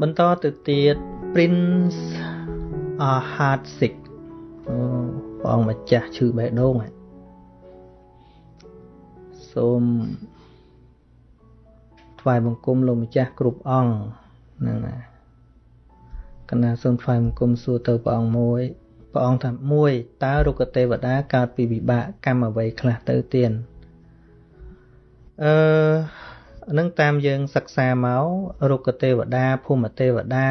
បន្តទៅទៀត Prince Ahad-sik ព្រះអង្គម្ចាស់ឈឺបេះដូងសូមថ្វាយបង្គំលោកម្ចាស់គ្រប់អង្គហ្នឹងណាកណាសូមថ្វាយបង្គំសួរទៅព្រះអង្គមួយព្រះអង្គថាមួយតើរុក្ខទេវតាកើតពីវិបាកកម្មអ្វីខ្លះទៅទៀនអឺ នឹងតាមយើងសិក្សាមករុក្ខទេវតាភូមិទេវតា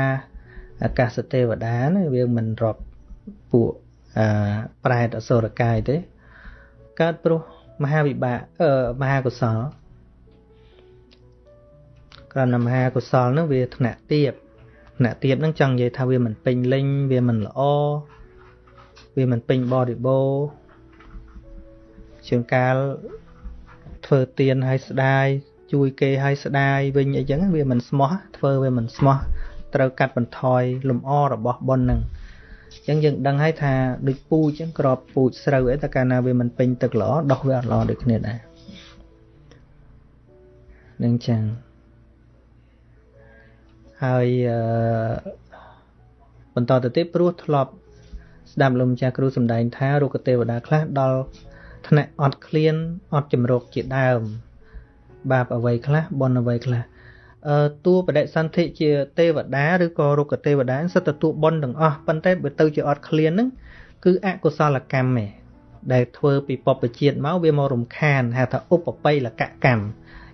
អាកាសទេវតាណាវាមិនរាប់ពួកអឺប្រែតអសុរកាយទេ កើតព្រោះមហាវិបាកអឺមហាកុសលក្រណមហាកុសលនឹងវាថ្នាក់ទៀបថ្នាក់ទៀបនឹងចង់និយាយថាវាមិនពេញលេញវាមិនល្អវាមិនពេញបរិបូរជាងកាលធ្វើទៀនឲ្យស្ដាយ ជួយគេឲ្យស្ដាយវិញអីចឹងវាមិនស្មោះធ្វើវាមិនស្មោះត្រូវកាត់បន្ថយលំអរបស់ប៉ុននឹងអញ្ចឹងយើងដឹងហើយថាដូចពូជអញ្ចឹងក្របពូជស្រូវអីតែកាលណាវាមិនពេញទឹកល្អដោះវាអត់ល្អដូចគ្នាដែរនឹងចឹងហើយអឺបន្តទៅទៀតព្រោះធ្លាប់ស្ដាប់លោកម្ចាស់គ្រូសម្ដែងថារុក្ខទេវតាខ្លះដល់ថ្នាក់អត់ឃ្លានអត់ចម្រោកជាដើម បាបអ្វីខ្លះបុណ្យអ្វីខ្លះអឺតួបដិសន្ធិជាទេវតាឬក៏រុក្ខទេវតាសិតតែតួបុណ្យទាំងអស់ប៉ុន្តែបើទៅជាអត់ឃ្លានហ្នឹងគឺអកុសលកម្មឯងដែលធ្វើពីបពជាតិមកវាមករំខានហៅថាឧបបិលកកម្ម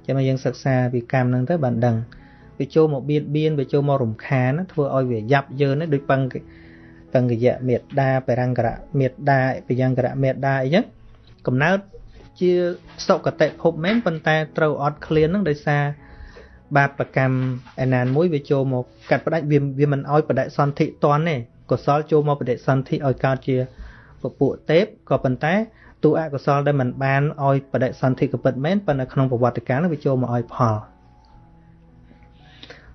ចាំមកយើងសិក្សាពីកម្មហ្នឹងទៅបានដឹងវាចូលមកបៀតបៀនវាចូលមករំខានធ្វើឲ្យវាយ៉ាប់យ៉ឺនដូចបឹងបឹងកយៈមេត្តាបរង្គរៈមេត្តាបយង្គរៈមេត្តាអីចឹងកំណើត ជាសុគតិភពមែនប៉ុន្តែត្រូវអត់ឃ្លានហ្នឹងដោយសារបាបកម្មឯណានមួយវាចូលមកកាត់ផ្ដាច់វាវាមិនឲ្យបដិសន្ធិតន់ទេកុសលចូលមកបដិសន្ធិឲ្យកើតជាពពួកទេពក៏ប៉ុន្តែទូអកុសលដែលមិនបានឲ្យបដិសន្ធិកពិតមែនប៉ុន្តែក្នុងប្រវត្តិកាលនោះវាចូលមកឲ្យផល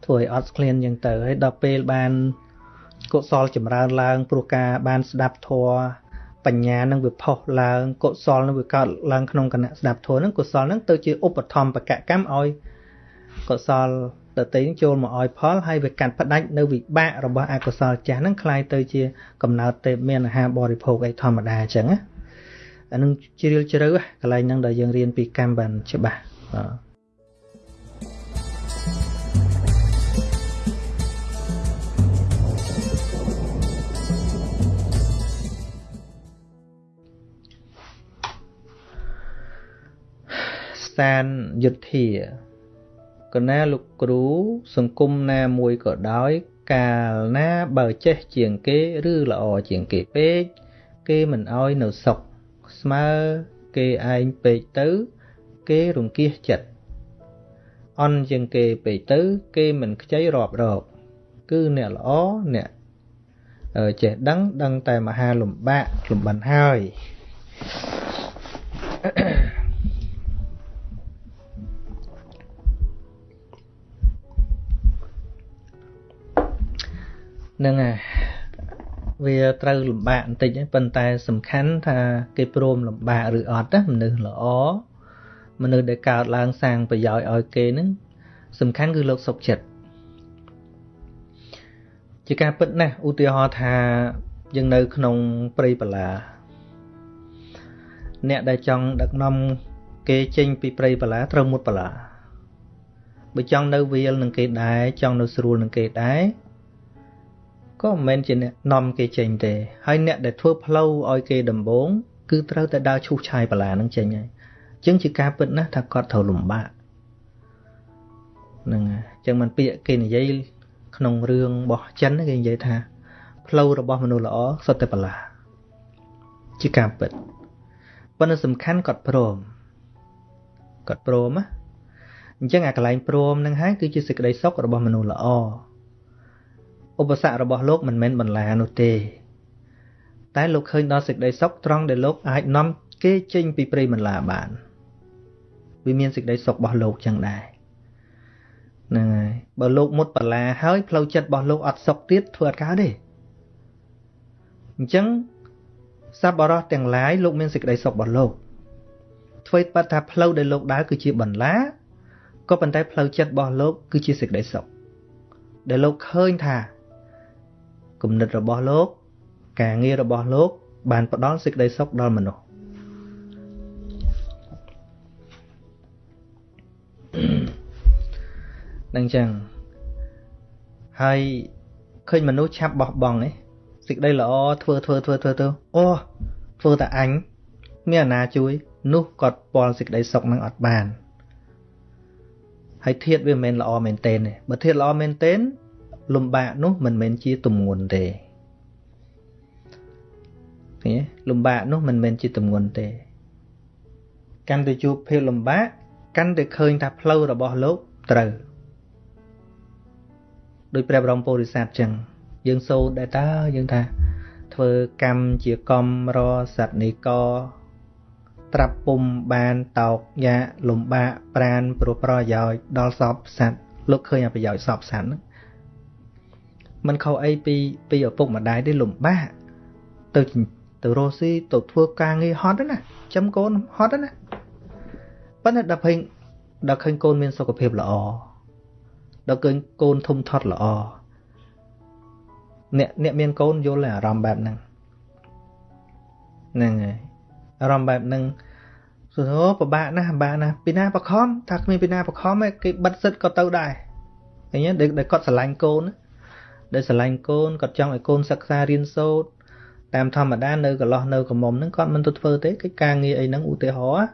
ធ្វើឲ្យអត់ឃ្លានយ៉ាងទៅហើយដល់ពេលបានកុសលចម្រើនឡើងព្រោះការបានស្ដាប់ធម៌ បញ្ញានឹងវាផុសឡើងកុសលនឹងវាកើតឡើងក្នុងគណៈស្ដាប់ធម៌នឹងកុសលនឹងទៅជាឧបធម្មបកកម្មឲ្យកុសលតតេនឹងចូលមកឲ្យផលហើយវាកាត់ផ្ដាច់នៅវិបាករបស់អកុសលចាស់នឹងคล้ายទៅជាកំណើតទេពមានអាហារបរិភោគអីធម្មតាអញ្ចឹងណាអានឹងជ្រាលជ្រៅកន្លែងហ្នឹងដែលយើងរៀនពីកម្មបានច្បាស់បាទ សានយុទ្ធាកណាលោកគ្រូសង្គមណាមួយក៏ដោយ កាលណាបើចេះជាងគេឬល្អជាងគេពេកគេមិនអោយនៅសុខស្មើគេឯងពេកទៅ គេរង្គៀសចិត្តអន់ជាងគេពេកទៅ គេមិនខ្ចីរាប់រកគឺអ្នកល្អអ្នកចេះដឹងដឹងតែមហាលំបាកលំបានហើយ Ahem. នឹងហើយវាត្រូវលំបាកបន្តិចប៉ុន្តែសំខាន់ថាគេព្រមលំបាកឬអត់ណាមនុស្សល្អមនុស្សដែលកើតឡើងសាងប្រយោជន៍ឲ្យគេហ្នឹងសំខាន់គឺលោកសុខចិត្តជាការពិតណាស់ឧទាហរណ៍ថាយើងនៅក្នុងព្រៃបលាអ្នកដែលចង់ដឹកនាំគេចេញពីព្រៃបលាត្រូវមុតបលាបើចង់នៅវាលនឹងគេដែរចង់នៅស្រួលនឹងគេដែរ ក៏មិនមែនជាអ្នកនាំគេចេញទេហើយអ្នកដែលធ្វើផ្លូវឲ្យគេដំបង គឺត្រូវតែដើរឈូសឆាយបលានឹងចេញហើយអញ្ចឹងជាការពិតណាស់ថាគាត់ត្រូវលំបាកហ្នឹងហើយអញ្ចឹងមិនពាក្យគេនិយាយក្នុងរឿងរបស់ចិនគេនិយាយថា ផ្លូវរបស់មនុស្សល្អសុទ្ធតែបលាជាការពិតប៉ុន្តែសំខាន់គាត់ព្រមគាត់ព្រមណាអញ្ចឹងអាកន្លែងព្រមនឹងហើយគឺជាសេចក្តីសុខរបស់មនុស្សល្អ ឧបសគ្គរបស់លោកមិនមែនបន្លានោះទេ តែលោកឃើញដល់សេចក្តីសុខត្រង់ដែលលោកអាចនាំគេចេញពីព្រៃបន្លាបានវាមានសេចក្តីសុខរបស់លោកចឹងដែរហ្នឹងហើយបើលោកមុតបលាហើយផ្លូវចិត្តរបស់លោកអត់សុខទៀតធ្វើអត់កើតទេអញ្ចឹងសប្បុរសទាំងឡាយលោកមានសេចក្តីសុខរបស់លោកធ្វើបាត់ថាផ្លូវដែលលោកដើរគឺជាបន្លាក៏ប៉ុន្តែផ្លូវចិត្តរបស់លោកគឺជាសេចក្តីសុខបដែលលោកឃើញថា គំនិតរបស់លោក ការងាររបស់លោក បានផ្ដល់សេចក្តីសុខដល់មនុស្សនឹងចឹងហើយឃើញមនុស្សឆាប់បោះបង់ឯងសេចក្តីល្អធ្វើធ្វើធ្វើធ្វើទៅអូធ្វើតែអញមានអាណាជួយនោះគាត់ពាល់សេចក្តីសុខនឹងអត់បានហើយធៀបវាមិនមែនល្អមែនទេបើធៀបល្អមែនទេ លំបាកនោះមិនមែនជាទំនួនទេឃើញលំបាកនោះមិនមែនជាទំនួនទេ កាន់តែជួបភាពលំបាកកាន់តែឃើញថាផ្លូវរបស់លោកត្រូវដោយព្រះបរមពុរិស័ទចឹងយើងសូត្រដែរតើយើងថា ធ្វើកម្មជាកំរសត្វនីកត្រាប់ពុំបានតោកយ៉ាលំបាកប្រានព្រោះប្រយោជន៍ដល់សពសត្វលោកឃើញប្រយោជន៍សពសត្វហ្នឹង มันខុសអីពីពីឪពុកម្ដាយទេលំបាកទៅទៅរស់ស៊ីទៅធ្វើការងារហត់ណាចាំកូនហត់ណាប៉ុន្តែដល់ឃើញដល់ឃើញកូនមានសុខភាពល្អដល់ឃើញកូនធំធាត់ល្អអ្នកអ្នកមានកូនយល់អារម្មណ៍បែបហ្នឹងហ្នឹងហើយអារម្មណ៍បែបហ្នឹងសួរអូពិបាកណាស់ពិបាកណាស់ពីណាបខំថាគ្មានពីណាបខំគេបិទសិតក៏ទៅដែរឃើញទេដែលគាត់ស្រឡាញ់កូន ដែលស្រឡាញ់កូនគាត់ចង់ឲ្យកូនសិក្សារៀនសូត្រតាមធម្មតានៅកន្លោះនៅក្រមុំហ្នឹងគាត់មិនទៅធ្វើទេកិច្ចការងារអីហ្នឹងឧទាហរណ៍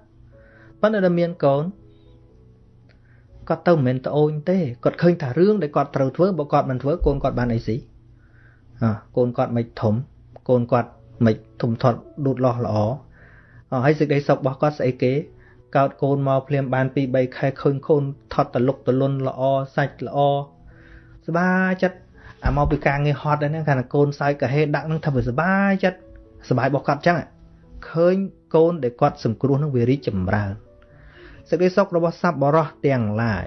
ប៉ុន្តែដល់មានកូនគាត់ទៅមិនមែនត្អូញទេគាត់ឃើញថារឿងដែលគាត់ត្រូវធ្វើបើគាត់មិនធ្វើកូនគាត់បានអីស៊ីអើកូនគាត់មិនធំកូនគាត់មិនធំធាត់លូតលាស់ល្អអើហើយសេចក្តីសុខរបស់គាត់ស្អីគេកោតកូនមកភ្លាមបាន2 3ខែឃើញកូនថត់តលុកតលុនល្អសាច់ល្អស្បាចិត្ត អាមកពីការងារហត់ហ្នឹងគាត់ថាកូនសើចកាហេដាក់ហ្នឹងថាវាសបាយចិត្តសបាយរបស់គាត់អញ្ចឹងឃើញកូនដែលគាត់សង្គ្រោះហ្នឹងវារីកចម្រើនសេចក្តីសុខរបស់សัพបរោះទាំងឡាយ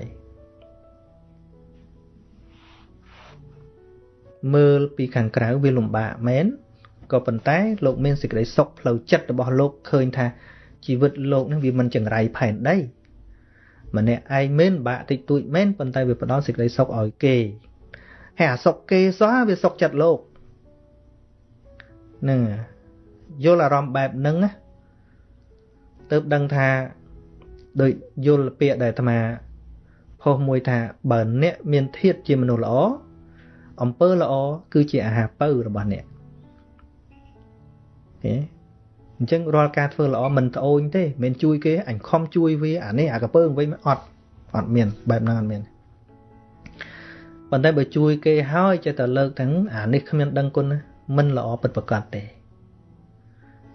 មើលពីខាងក្រៅវាលំបាកមែនក៏ប៉ុន្តែលោកមានសេចក្តីសុខផ្លូវចិត្តរបស់លោកឃើញថាជីវិតលោកនឹងវាមិនចង្រៃផែនដីម្នាក់ឯងមែនបាក់តិចតួចមែនប៉ុន្តែវាផ្ដល់សេចក្តីសុខឲ្យគេ ហើយអាសុខគេសោះវាសុខចិត្តលោកនឹងយល់អារម្មណ៍បែបហ្នឹងណាទៅដឹងថាដោយយល់ពាក្យដែលអាត្មាផុសមួយថាបើអ្នកមានធាតជាមនុស្សល្អអំពើល្អគឺជាអាហារពៅរបស់អ្នកទេអញ្ចឹងរាល់ការធ្វើល្អមិនត្អូញទេមិនជួយគេអញខំជួយវាអានេះអាកពើវិញអត់អត់មានបែបហ្នឹងអត់មាន ប៉ុន្តែបើជួយគេហើយចេះតែលើកទាំងអានេះគ្មានដឹងគុណមិនល្អពិតប្រាកដទេ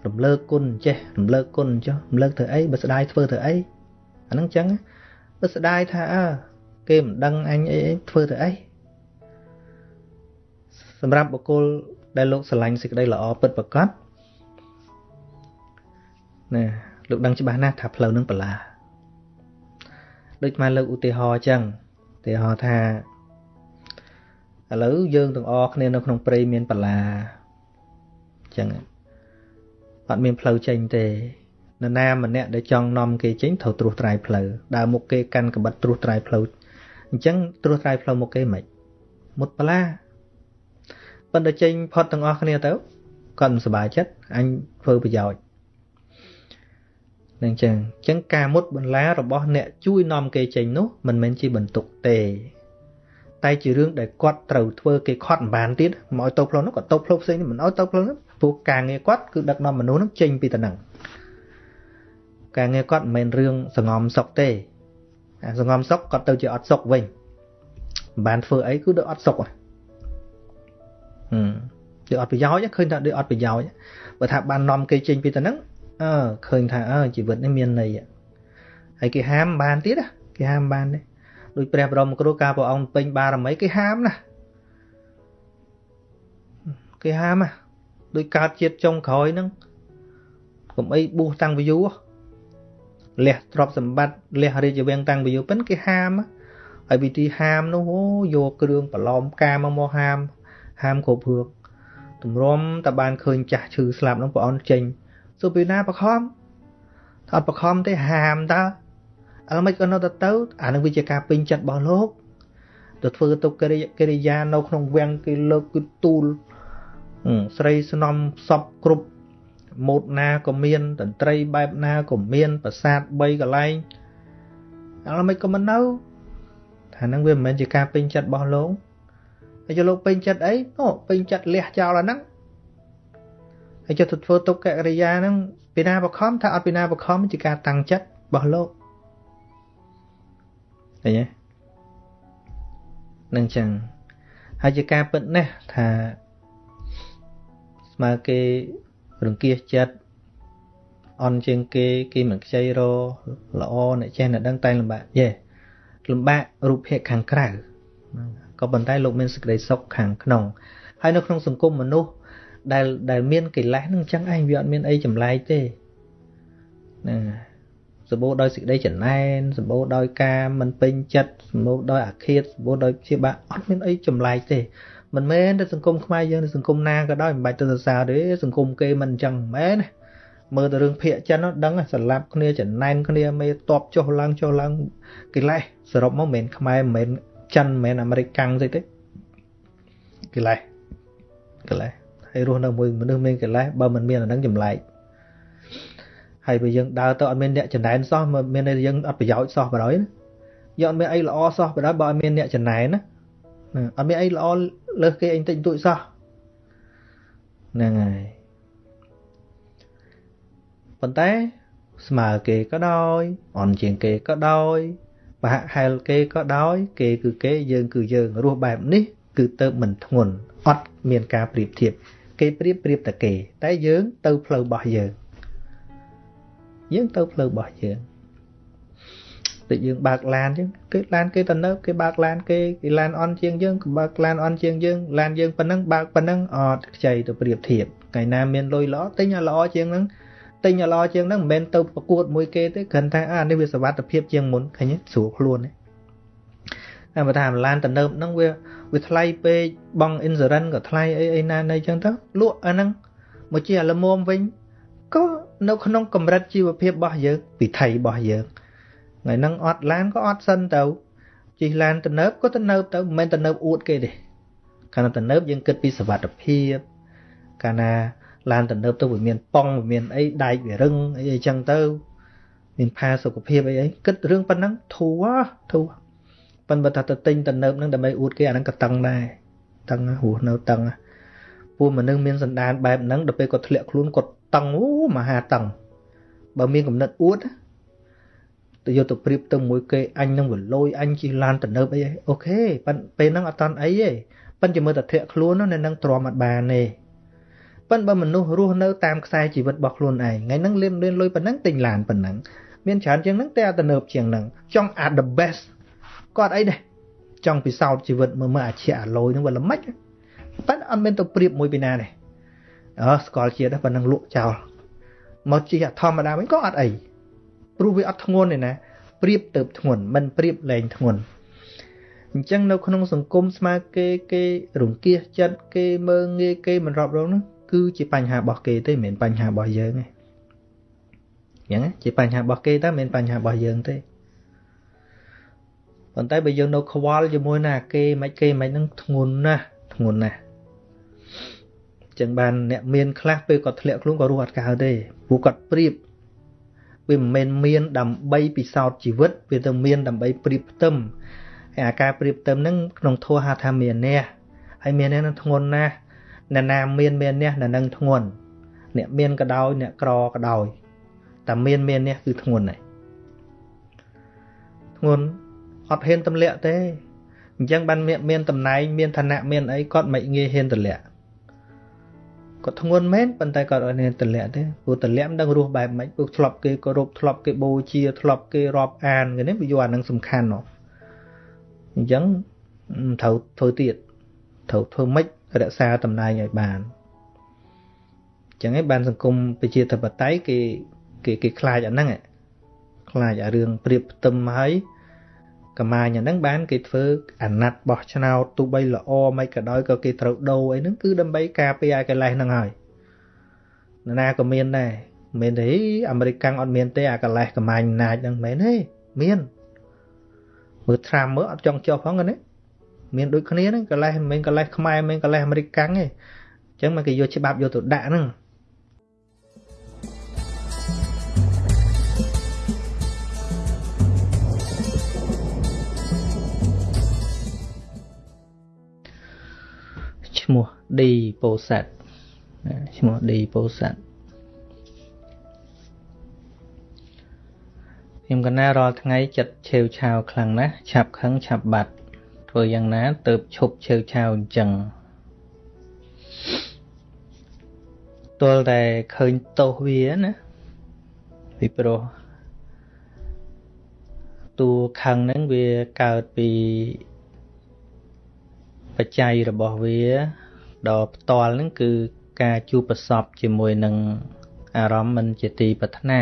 រំលើកគុណចេះរំលើកគុណចុះរំលើកធ្វើអីបើស្ដាយធ្វើធ្វើអីអាហ្នឹងចឹងបើស្ដាយថាអើគេមិនដឹងអញអីធ្វើទៅអីសម្រាប់បុគ្គលដែលលោកស្រឡាញ់សេចក្តីល្អពិតប្រាកដណាលោកដឹងច្បាស់ណាស់ថាផ្លូវនឹងបលាដូចមកលើកឧទាហរណ៍អញ្ចឹងឧទាហរណ៍ថា ឥឡូវយើងទាំងអស់គ្នានៅក្នុងព្រៃមានបលាអញ្ចឹងអត់មានផ្លូវចេញទេនរណាម្នាក់ដែលចង់នាំគេចេញត្រូវត្រួសត្រាយផ្លូវដើរមុខគេកាន់កបិតត្រួសត្រាយផ្លូវអញ្ចឹងត្រួសត្រាយផ្លូវមុខគេមិនមុតបលាប៉ុន្តែចេញផុតទាំងអស់គ្នាទៅគាត់មិនសប្បាយចិត្តអញធ្វើប្រយោជន៍នឹងចឹងចឹងការមុតបន្លារបស់អ្នកជួយនាំគេចេញនោះមិនមែនជាបន្ទុកទេ តែជារឿងដែលគាត់ត្រូវធ្វើគេខត់មិនបានទៀតមកឲ្យទៅផ្លូវនោះក៏ទៅផ្លូវផ្សេងមិនឲ្យទៅផ្លូវនោះព្រោះការងារគាត់គឺដឹកនាំមនុស្សនឹងចេញពីតំណែងការងារគាត់មិនមែនរឿងសងំសុកទេសងំសុកគាត់ទៅជាអត់សុកវិញមិនបានធ្វើអីគឺដូចអត់សុកហ៎ដូចអត់ប្រយោជន៍ឃើញថាដូចអត់ប្រយោជន៍បើថាបាននាំគេចេញពីទៅហ្នឹងអើឃើញថាអើជីវិតនេះមានន័យហើយគេហាមបានទៀតគេហាមបានទេ ដូចព្រះបរមគ្រូការព្រះអង្គពេញបារមីគេហាមណាគេហាមណាដូចកើតជាតិចុងក្រោយហ្នឹងកុំអីបួសតាំងពីយូរលះទ្រព្យសម្បត្តិលះរាជវាំងតាំងពីយូរប៉ិនគេហាមហើយវិធីហាមនោះអូយកគ្រឿងប្រឡំការមកមកហាម ហាមគ្រប់ព្រួកទម្រាំតែបានឃើញចាស់ឈឺស្លាប់នោះព្រះអង្គចេញសួរពីណាបខំថាអត់បខំទេហាមតើ ឥឡូវមិនក៏នៅទៅទៅអានឹងវាជាការពេញចិត្តរបស់លោកទៅធ្វើទុកិរិកិរិយានៅក្នុងវាំងគេលើកគឺទូលស្រីស្នំសពគ្រប់ម៉ូតណាក៏មានតន្ត្រីបែបណាក៏មានប្រាសាទ3កន្លែងអត់មិនក៏មិននៅថាហ្នឹងវាមិនមែនជាការពេញចិត្តរបស់លោកហើយលោកពេញចិត្តអីអូពេញចិត្តលះចោលអាហ្នឹងហើយចុះទៅធ្វើទុក្ខកិរិយាហ្នឹងពីណាបខំថាអត់ពីណាបខំជាការតាំងចិត្តរបស់លោក ឃើញទេនឹងចឹងហើយជាការពិតណាស់ថាស្មើគេរង្គៀសចិត្តអន់ជាងគេគេមិនខ្ចីរល្អអ្នកចេះអ្នកដឹងតែលំបាកយេលំបាករូបភាពខាងក្រៅក៏ប៉ុន្តែលោកមានសេចក្តីសុខខាងក្នុងហើយនៅក្នុងសង្គមមនុស្សដែលដែលមានកិលេសនឹងអញ្ចឹងឯងវាអត់មានអីចម្លែកទេហ្នឹង សម្បូរដោយសេចក្តីចំណែនសម្បូរដោយការមិនពេញចិត្តសម្បូរដោយអាឃាតសម្បូរដោយជាបាក់អត់មានអីចម្លែកទេមិនមែនតែសង្គមខ្មែរយើងឬសង្គមណាក៏ដោយមិនបាច់ទៅសរសើរទេសង្គមគេមិនអញ្ចឹងមិនមែនមើលទៅរឿងភាកចិនដឹងស្លាប់គ្នាចំណែនគ្នាមេតបចុះឡើងចុះឡើងកិលេសសរុបមកមិនមែនខ្មែរមិនមែនចិនមិនមែនអាមេរិកកាំងស្អីទេកិលេសកិលេសហើយរស់នៅមួយមនុស្សមានកិលេសបើមិនមានអានឹងចម្លែក ហើយបើយើងដើរទៅអត់មានអ្នកចំណែនសោះមានតែយើងអត់ប្រយោជន៍សោះបរយយើងអត់មានអីល្អសោះបរយបើអត់មានអ្នកចំណែនណាអត់មានអីល្អលើសគេអីតិចតួចសោះហ្នឹងហើយប៉ុន្តែស្មើគេក៏ដោយអន់ជាងគេក៏ដោយបហាក់ហែលគេក៏ដោយ គេគឺគេយើងគឺយើងរស់បែបនេះ គឺទៅមិនធ្ងន់អត់មានការប្រៀបធៀបគេប្រៀបប្រៀបតែគេ តែយើងទៅផ្លូវរបស់យើង យើងទៅផ្លូវរបស់យើងដូចយើងបើកឡានអញ្ចឹងគេឡានគេទៅនៅគេបើកឡានគេគេឡានអន់ជាងយើងក៏បើកឡានអន់ជាងយើងឡានយើងប៉ុណ្ណឹងបើកប៉ុណ្ណឹងអត់ខ្ចីទៅប្រៀបធៀបថ្ងៃណាមានលុយល្អទិញឲ្យល្អជាងហ្នឹងទិញឲ្យល្អជាងហ្នឹងមិនមែនទៅប្រកួតមួយគេទេគ្រាន់តែអានេះវាសុវត្ថិភាពជាងមុនឃើញទេស្រួលខ្លួនទេតែបើថាឡានតំណើបហ្នឹងវាវាថ្លៃពេកបង់ insurance ក៏ថ្លៃអីអីណានៅអញ្ចឹងទៅលក់អាហ្នឹងមកជាអាលមុំវិញ ក៏នៅក្នុងកម្រិតជីវភាពរបស់យើងពិថីរបស់យើងថ្ងៃហ្នឹងអត់ឡានក៏អត់សិនទៅជិះឡានទំនើបក៏ទំនើបទៅមិនមែនទំនើបអួតគេទេកាលណាទំនើបយើងគិតពីសុវត្ថិភាពកាលណាឡានទំនើបទៅវាមានប៉ងវាមានអីដែកវារឹងអីអីចឹងទៅមានផាសុខភាពអីអីគិតរឿងប៉ុណ្ណឹងធូរធូរប៉ុន្តែបើថាទៅទិញទំនើបហ្នឹងដើម្បីអួតគេអាហ្នឹងក៏តឹងដែរតឹងហួសនៅតឹងពួកមនុស្សមានសន្តានបែបហ្នឹងដល់ពេលគាត់ធ្លាក់ខ្លួនគាត់ តឹងអូមហាតឹងបើមានកំណត់អួតទៅយកទៅប្រៀបទៅមួយគេអញនឹងវលយអញជិះឡានទំនើបអីអូខេប៉ិនពេលហ្នឹងអត់តន់អីទេប៉ិនជាមើលតែធ្លាក់ខ្លួននៅនឹងទ្រាំអត់បានទេប៉ិនបើមនុស្សរស់នៅតាមខ្សែជីវិតរបស់ខ្លួនឯងថ្ងៃហ្នឹងលៀនលៀនលុយប៉ុណ្ណឹងទិញឡានប៉ុណ្ណឹងមានច្រើនជាងហ្នឹងតែអត់ទំនើបជាងហ្នឹងចង់អា the best គាត់អីដែរចង់ពិសោធន៍ជីវិតមើលមើលអាឈៈអាលយហ្នឹងវាល្មិចប៉ិនអត់មានទៅប្រៀបមួយពីណាទេ អើស្គាល់ជាតិប៉ុណ្ណឹងលក់ចោលមកជិះអាធម្មតាវិញក៏អត់អីព្រោះវាអត់ធ្ងន់ទេណាប្រៀបទៅធ្ងន់មិនប្រៀបលែងធ្ងន់អញ្ចឹងនៅក្នុងសង្គមស្មើគេគេរង្គៀសចិត្តគេមើងងាយគេមិនរាប់រងនោះគឺជាបញ្ហារបស់គេទេមិនមែនបញ្ហារបស់យើងទេអញ្ចឹងជាបញ្ហារបស់គេតែមិនមែនបញ្ហារបស់យើងទេប៉ុន្តែបើយើងនៅខ្វល់ជាមួយណាគេមិនគេមិននឹងធ្ងន់ណាស់ធ្ងន់ណាស់ ចឹងបានអ្នកមានខ្លះពេលគាត់ធ្លាក់ខ្លួនក៏រស់អត់កើតទេព្រោះគាត់ប្រៀបវាមិនមែនមានដើម្បីពិសោធន៍ជីវិតវាទៅមានដើម្បីប្រៀបផ្ទឹមហើយអាការប្រៀបផ្ទឹមហ្នឹងក្នុងធัวហៅថាមានះហើយមានះនឹងធ្ងន់ណាស់អ្នកណាមានមានះអ្នកនឹងធ្ងន់អ្នកមានក៏ដោយអ្នកក្រក៏ដោយតែមានមានះគឺធ្ងន់ហើយធ្ងន់អត់ហ៊ានទម្លាក់ទេអញ្ចឹងបានមានតំណែងមានឋានៈមានអីគាត់មិនងាយហ៊ានទម្លាក់ គាត់ធ្ងន់មែនប៉ុន្តែគាត់អត់មានតម្លាក់ទេព្រោះតម្លាក់មិនដឹងរស់បែបម៉េចព្រោះធ្លាប់គេគោរពធ្លាប់គេបូជាធ្លាប់គេរាប់អានគេនេះវាយកអានឹងសំខាន់ហ៎អញ្ចឹងត្រូវធ្វើទៀតត្រូវធ្វើម៉េចរក្សាតំណែងឲ្យបានអញ្ចឹងឯងបានសង្គមប្រជាធិបតេយ្យគេគេគេខ្លាចអាហ្នឹងខ្លាចអារឿងព្រៀបផ្ទឹមហើយ កម្មាញអាហ្នឹងបានគេធ្វើអាណត្តិបោះឆ្នោតទោះបីល្អមិនក៏ដោយក៏គេត្រូវដូរអីហ្នឹងគឺដើម្បីការពារឲ្យកលេសហ្នឹងហើយនរណាក៏មានដែរមិនមែនទេអាមេរិកកាំងអត់មានទេអាកលេសកម្មាញអំណាចហ្នឹងមិនមែនទេមានមើលត្រាំមើលអត់ចង់ចុះផងណាមានដូចគ្នាហ្នឹងកលេសមិនមែនកលេសខ្មែរមិនមែនកលេសអាមេរិកកាំងទេអញ្ចឹងមកគេយកច្បាប់យកទៅដាក់ហ្នឹង ឈ្មោះឌីពោសាត់ឈ្មោះឌីពោសាត់ខ្ញុំកណារាល់ថ្ងៃចិត្តឆេវឆាវខ្លាំងណាស់ឆាប់ខឹងឆាប់បាត់ធ្វើយ៉ាងណាទៅឈប់ឆេវឆាវអញ្ចឹងទល់តែឃើញទោសវាណាពីព្រោះតួខឹងហ្នឹងវាកើតពី បច្ច័យរបស់វាដល់ផ្ទាល់ហ្នឹងគឺការជួបប្រសពជាមួយនឹងអារម្មណ៍មិនជាទីប្រាថ្នា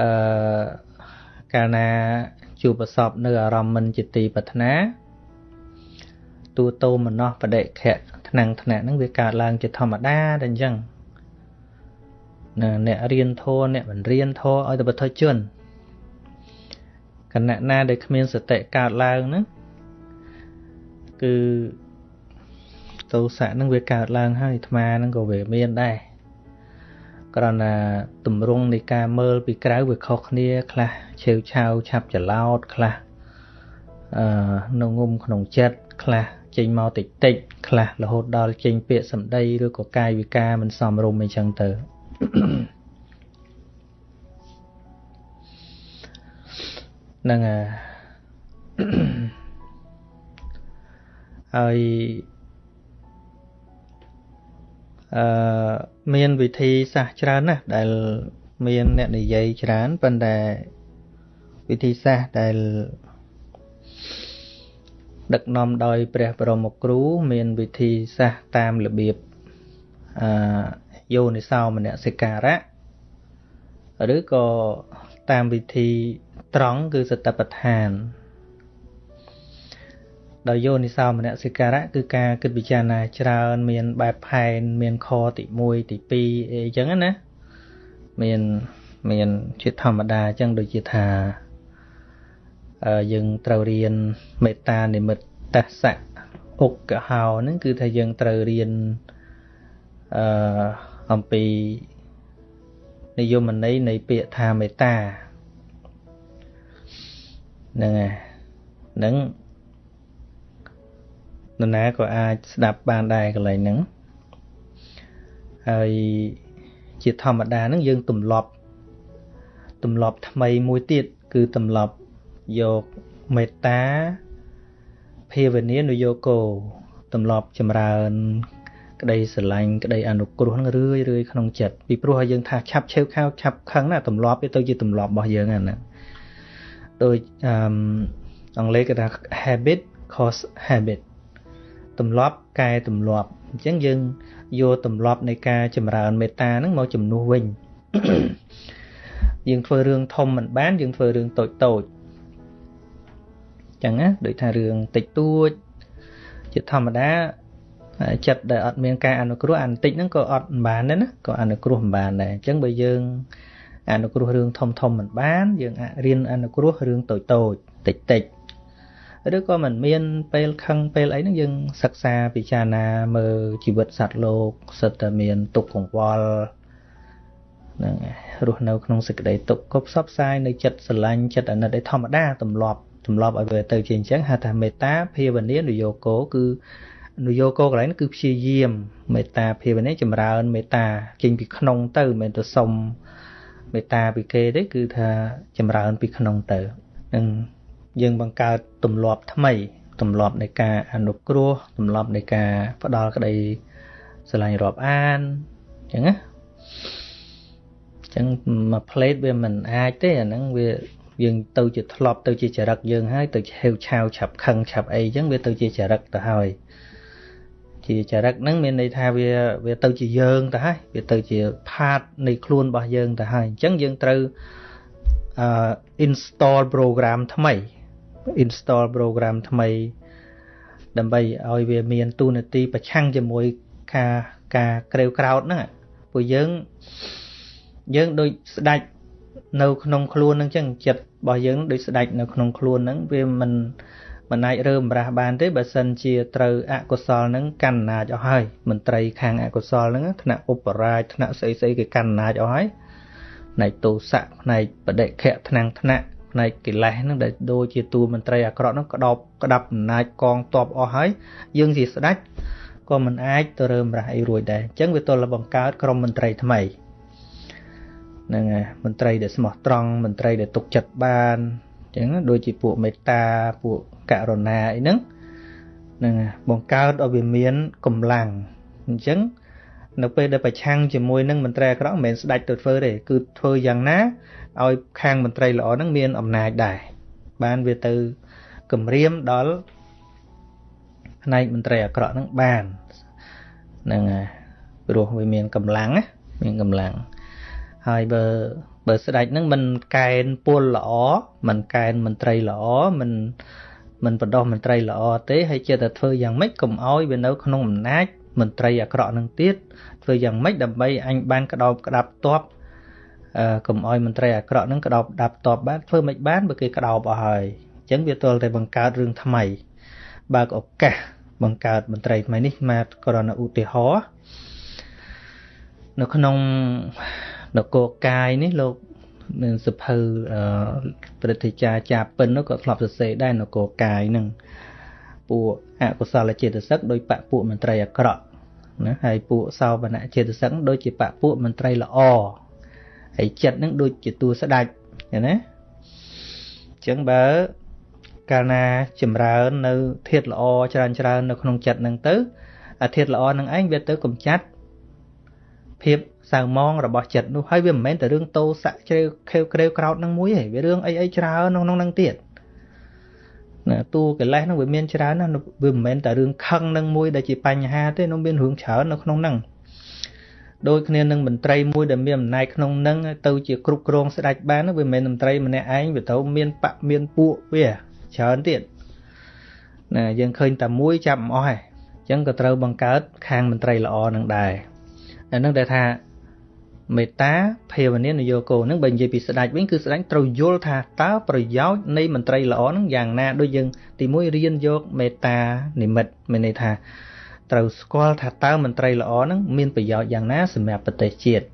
អឺកាលណាជួបប្រសពនៅអារម្មណ៍មិនជាទីប្រាថ្នាទូតោមនោបដិខៈថ្នាំងថ្នាក់ហ្នឹងវាកើតឡើងជាធម្មតាតែអញ្ចឹងណាអ្នករៀនធម៌អ្នកមិនរៀនធម៌ឲ្យតែបទជនគណៈណាដែលគ្មានសតិកើតឡើងហ្នឹង គឺទោសៈហ្នឹងវាកើតឡើងហើយអាត្មាហ្នឹងក៏វាមានដែរគ្រាន់តែទម្រង់នៃការមើលពីក្រៅវាខុសគ្នា ខ្លះឆេវឆាវឆាប់ច្រឡោតខ្លះអឺនៅងុំក្នុងចិត្តខ្លះចេញមកតិចតិចខ្លះរហូតដល់ចេញពាក្យសម្ដីឬក៏កាយវិការមិនសមរម្យអីចឹងទៅហ្នឹង ហើយអឺមានវិធីសាស្ត្រច្រើនណាស់ដែលមានអ្នកនិយាយច្រើនប៉ុន្តែវិធីសាស្ត្រដែលដឹកនាំដោយព្រះបរមគ្រូ មានវិធីសាស្ត្រតាមរបៀបអឺយោនិសោមនសិការៈឬក៏តាមវិធីត្រង់គឺសតបដ្ឋាន ដោយយោនិសោមនសិការៈគឺការគិតពិចារណាច្រើនមានបែបផែនមានខទី1ទី2អីចឹងណាមានមានជាធម្មតាអញ្ចឹងដូចជាថាយើងត្រូវរៀនមេត្តានិមិត្តសៈអុកកហោហ្នឹងគឺថាយើងត្រូវរៀនអឺអំពីនិយមន័យនៃពាក្យថាមេត្តាហ្នឹងហើយហ្នឹង នរណាក៏អាចស្ដាប់បានដែរកន្លែងហ្នឹងហើយជាធម្មតាហ្នឹងយើងទម្លាប់ទម្លាប់ថ្មីមួយទៀតគឺទម្លាប់យកមេត្តាភាវនានុយោគោទម្លាប់ចម្រើន ក្តីស្រឡាញ់ក្តីអនុគ្រោះនឹងរឿយរឿយក្នុងចិត្តពីព្រោះយើងថាឆាប់ឆេវខៅឆាប់ខឹងណាទម្លាប់វាទៅជាទម្លាប់របស់យើងហ្នឹងដូចអឺអង់គ្លេសគេថា habit cause habit ទម្លាប់កែទម្លាប់អញ្ចឹងយើងយកទម្លាប់នៃការចម្រើនមេត្តាហ្នឹងមកជំនួសវិញយើងធ្វើរឿងធំមិនបានយើងធ្វើរឿងតូចតូចចឹងណាដូចថារឿងតិចតួចជាធម្មតាចិត្តដែលអត់មានការអនុគ្រោះអានតិចហ្នឹងក៏អត់មិនបានដែរណាក៏អនុគ្រោះមិនបានដែរអញ្ចឹងបើយើងអនុគ្រោះរឿងធំធំមិនបាន យើងរៀនអនុគ្រោះរឿងតូចតូចតិចតិច ឬក៏មិនមាន ពេលខឹងពេលអីហ្នឹងយើងសិក្សាពិចារណាមើលជីវិតសត្វលោកសិតតែមានទុក្ខកង្វល់ហ្នឹងរស់នៅក្នុងសេចក្តីទុក្ខក៏ផ្សព្វផ្សាយនៅចិត្តស្រឡាញ់ចិត្តអាណិតឯធម្មតាទម្លាប់ទម្លាប់ឲ្យវាទៅជាអញ្ចឹងហៅថាមេត្តាភាវនានយោគោគឺនយោគោកន្លែងគឺព្យាយាមមេត្តាភាវនាចម្រើនមេត្តាចេញពីក្នុងទៅមិនមែនទៅសុំមេត្តាពីគេទេគឺថាចម្រើនពីក្នុងទៅនឹង យើងបង្កើតទម្លាប់ថ្មីទម្លាប់នៃការអនុគ្រោះទម្លាប់នៃការផ្ដល់ក្តីស្រឡាញ់រាប់អានអញ្ចឹងណាអញ្ចឹងមួយផ្លេតវាមិនអាចទេអាហ្នឹងវាយើងទៅជាធ្លាប់ទៅជាចរិតយើងហើយទៅហេវឆាវឆាប់ខឹងឆាប់អីអញ្ចឹងវាទៅជាចរិតទៅហើយជាចរិតហ្នឹងមានន័យថាវាវាទៅជាយើងទៅហើយវាទៅជាផាតនៃខ្លួនរបស់យើងទៅហើយអញ្ចឹងយើងត្រូវអឺ install program ថ្មី install program ថ្មី ដើម្បីឲ្យវាមានទូនាទីប្រឆាំងជាមួយការការក្រេវក្រោតហ្នឹងពួកយើងយើងដូចស្ដាច់នៅក្នុងខ្លួននឹងចឹងចិត្តរបស់យើងដូចស្ដេចនៅក្នុងខ្លួនហ្នឹងវាមិនមិនអាចរើម្រាស់បានទេបើសិនជាត្រូវអកុសលហ្នឹងកាន់អំណាចអស់ហើយមន្ត្រីខាងអកុសលហ្នឹងថ្នាក់ឧបរាជថ្នាក់ស្អីស្អីគេកាន់អំណាចអស់ហើយផ្នែកទោសៈផ្នែកបដិខៈថ្នាំងថ្នាក់ ផ្នែកកិលេសហ្នឹងដែលដូចជាតួមន្ត្រីអាក្រក់ហ្នឹងក្តោបក្តាប់អំណាចកងទ័ពអស់ហើយយើងជាស្ដេចក៏មិនអាចទៅរើមរាស់អីរួចដែរអញ្ចឹងវាទល់តែបង្កើតក្រុមមន្ត្រីថ្មីហ្នឹងហើយមន្ត្រីដែលស្មោះត្រង់មន្ត្រីដែលទុកចិត្តបានអញ្ចឹងដូចជាពួកមេត្តាពួកករុណាអីហ្នឹងហ្នឹងបង្កើតឲ្យវាមានកម្លាំងអញ្ចឹង នៅពេលដែលប្រឆាំងជាមួយនឹងមន្ត្រីអាក្រក់មិនមែនស្ដាច់ទៅធ្វើទេគឺធ្វើយ៉ាងណាឲ្យខាងមន្ត្រីល្អហ្នឹងមានអំណាចដែរបានវាទៅគម្រាមដល់ផ្នែកមន្ត្រីអាក្រក់ហ្នឹងបានហ្នឹងហើយព្រោះវាមានកម្លាំងណាមានកម្លាំងហើយបើបើស្ដេចហ្នឹងមិនកែនពលល្អមិនកែនមន្ត្រីល្អមិនមិនបដោះមន្ត្រីល្អទេហើយជាតែធ្វើយ៉ាងម៉េចកុំឲ្យវានៅក្នុងអំណាច មន្ត្រីអាក្រក់នឹងទៀតធ្វើយ៉ាងម៉េចដើម្បីអញបានក្តោបក្តាប់តបអឺកុំឲ្យមន្ត្រីអាក្រក់នឹងក្តោបដាប់តបបានធ្វើមិនបានបើគេក្តោបអស់ហើយអញ្ចឹងវាទល់តែបង្កើតរឿងថ្មីបើកឱកាសបង្កើតមន្ត្រីថ្មីនេះមកក្រណឧទាហរណ៍នៅក្នុងនគរកាយនេះលោកនឹងសភៅព្រឹទ្ធាចារ្យចាពិននោះក៏ធ្លាប់សរសេរដែរនគរកាយនឹង ពួកអកុសលចេតសិកដោយបពួកមន្ត្រីអាក្រក់ណាហើយពួកសោបនៈចេតសិកដូចជាបពួកមន្ត្រីល្អហើយចិត្តនឹងដូចជាទួស្ដាច់ណាអញ្ចឹងបើកាលណាចម្រើននៅធាតល្អច្រើនច្រើននៅក្នុងចិត្តនឹងទៅអាធាតល្អនឹងឯងវាទៅកំចាត់ភាពសៅមងរបស់ចិត្តនោះហើយវាមិនមែនតែរឿងតោសៈជ្រេវខេវក្រេវក្រោតនឹងមួយទេវារឿងអីអីច្រើនក្នុងនឹងទៀត ណាតួកិលេសហ្នឹងវាមានច្រើនណាវាមិនមែនតែរឿងខឹងនឹងមួយដែលជាបញ្ហាទេនោះមានរឿងច្រើននៅក្នុងហ្នឹងដូចគ្នានឹងមន្ត្រីមួយដែលមានអំណាចក្នុងនឹងទៅជាគ្រប់គ្រងស្ដេចបានវាមិនមែនមន្ត្រីម្នាក់ឯងវាត្រូវមានបកមានពួកវាច្រើនទៀតណាយើងឃើញតែមួយចាប់មិនអស់ទេអញ្ចឹងក៏ត្រូវបង្កើតខាងមន្ត្រីល្អនឹងដែរអានឹងដែលថា មេត្តាភាវនានយោគោនឹងបើនិយាយពីស្ដេចវិញគឺស្ដេចត្រូវយល់ថាតើប្រយោជន៍នៃមន្ត្រីល្អនឹងយ៉ាងណាដូចយើងទីមួយរៀនយកមេត្តានិមិត្តមានន័យថាត្រូវស្គាល់ថាតើមន្ត្រីល្អនឹងមានប្រយោជន៍យ៉ាងណាសម្រាប់ប្រទេសជាតិ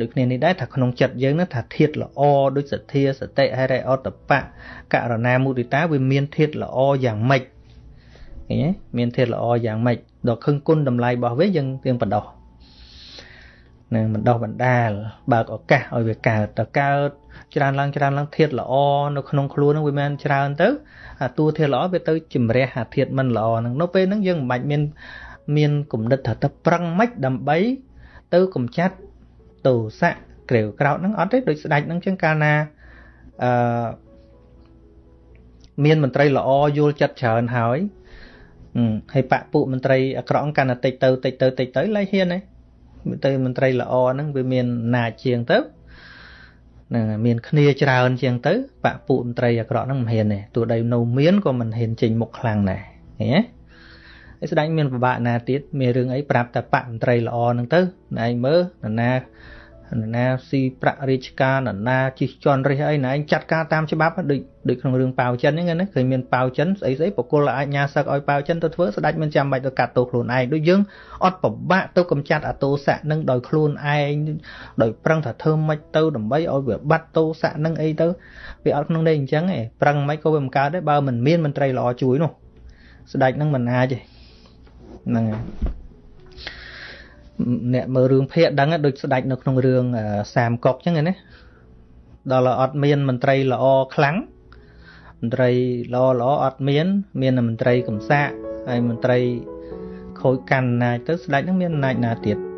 ដូចគ្នានេះដែរថាក្នុងចិត្តយើងនឹងថាធាតល្អដូចសទ្ធាសតិហិរិអតបៈករណាមុទិតាវាមានធាតល្អយ៉ាងម៉េចឃើញទេមានធាតល្អយ៉ាងម៉េចដល់ខឹងគុណតម្លៃរបស់វាយើងទៀងបដោះ នឹងបណ្ដោះបណ្ដាលបើកឱកាសឲ្យវាកើតតកើតច្រើនឡើងច្រើនឡើងធាតល្អនៅក្នុងខ្លួននឹងវាមិនច្រើនទៅអាតួធាតល្អវាទៅជំរះអាធាតមិនល្អហ្នឹងនៅពេលហ្នឹងយើងមិនបាច់មានមានគំនិតថាទៅប្រឹងម៉េចដើម្បី ទៅកំចាត់ទោសៈក្រេវក្រោតហ្នឹងអត់ទេដូចស្ដេចហ្នឹងចឹងកាលណាអឺមានមន្ត្រីល្អយល់ចិត្តច្រើនហើយហើយបពពួកមន្ត្រីអាក្រក់កាន់តែតិចទៅតិចទៅតិចទៅឡើយហ៊ានទេ ទៅមន្ត្រីល្អហ្នឹងវាមានអំណាចជាងទៅនឹងមានគ្នាច្រើនជាងទៅបពពួកមន្ត្រីអាក្រក់ហ្នឹងមិនហ៊ានទេទោះដីនៅមានក៏មិនហ៊ានចេញមុខខ្លាំងដែរឃើញទេហើយស្ដេចមានពិបាកណាទៀតមានរឿងអីប្រាប់តែបកមន្ត្រីល្អហ្នឹងទៅណែឯងមើលនរណា នរណាស៊ីប្រាក់រាជការនរណាជិះជន់រិះអីណែឯងចាត់ការតាមច្បាប់ដូចដូចក្នុងរឿងប៉ាវចិនហ្នឹងណាឃើញមានប៉ាវចិនស្អីស្អីបកគលអាចញ៉ាសឹកឲ្យប៉ាវចិនទៅធ្វើស្ដេចមិនចាំបាច់ទៅកាត់ទោសខ្លួនឯងដូចយើងអត់ពិបាកទៅកំចាត់អតោសៈនឹងដោយខ្លួនឯងដោយប្រឹងថាធ្វើមិនទៅដើម្បីឲ្យវាបាត់ទោសៈនឹងអីទៅវាអត់ក្នុងនេះអញ្ចឹងឯងប្រឹងមិនក៏វាមិនកើតដែរបើមិនមានមន្ត្រីល្អជួយនោះស្ដេចនឹងមិនអាចទេហ្នឹងហើយ អ្នកមើលរឿងភាគដឹងដូចស្ដាច់នៅក្នុងរឿងសាមកុកចឹងណាដល់អត់មានមន្ត្រីល្អខ្លាំងមន្ត្រីល្អល្អអត់មាន មានមន្ត្រីកំសាកហើយមន្ត្រីខូចកាន់អំណាចទៅស្ដេចនឹងមានអំណាចណាទៀត